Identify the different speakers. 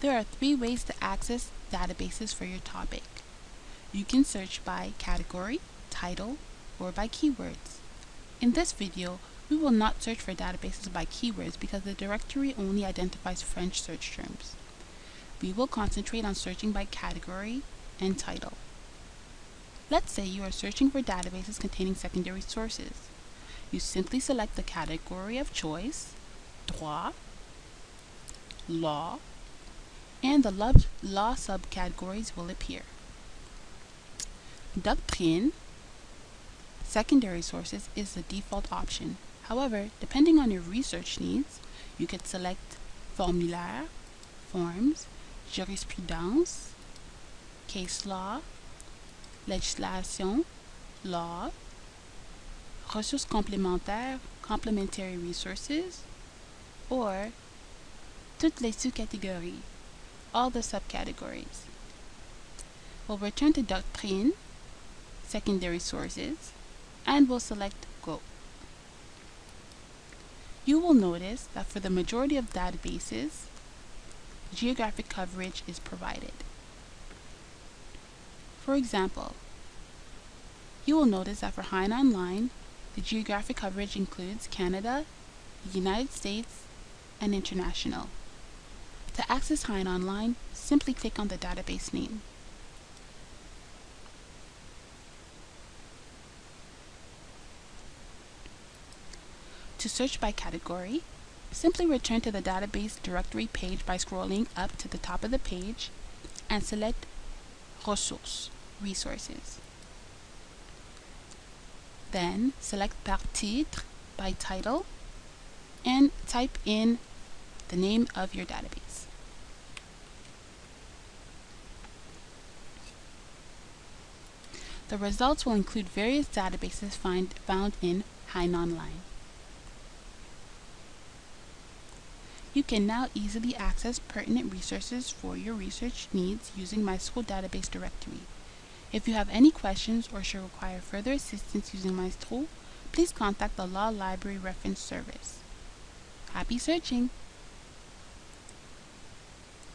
Speaker 1: There are three ways to access databases for your topic. You can search by category, title, or by keywords. In this video, we will not search for databases by keywords because the directory only identifies French search terms. We will concentrate on searching by category and title. Let's say you are searching for databases containing secondary sources. You simply select the category of choice, droit, law, and the law subcategories will appear. Doctrine, secondary sources is the default option. However, depending on your research needs, you could select formulaire, forms, jurisprudence, case law, legislation, law, ressources complémentaires, complementary resources, or toutes les sous-catégories, all the subcategories. We'll return to Doctrine, secondary sources, and we'll select Go. You will notice that for the majority of databases, geographic coverage is provided. For example, you will notice that for Hein Online, the geographic coverage includes Canada, the United States, and international. To access Hein Online, simply click on the database name. To search by category, simply return to the database directory page by scrolling up to the top of the page and select Ressources, Resources. Then select Par titre by title and type in the name of your database. The results will include various databases find, found in Hein Online. You can now easily access pertinent resources for your research needs using MySchool database directory. If you have any questions or should require further assistance using Maestro, please contact the Law Library Reference Service. Happy searching!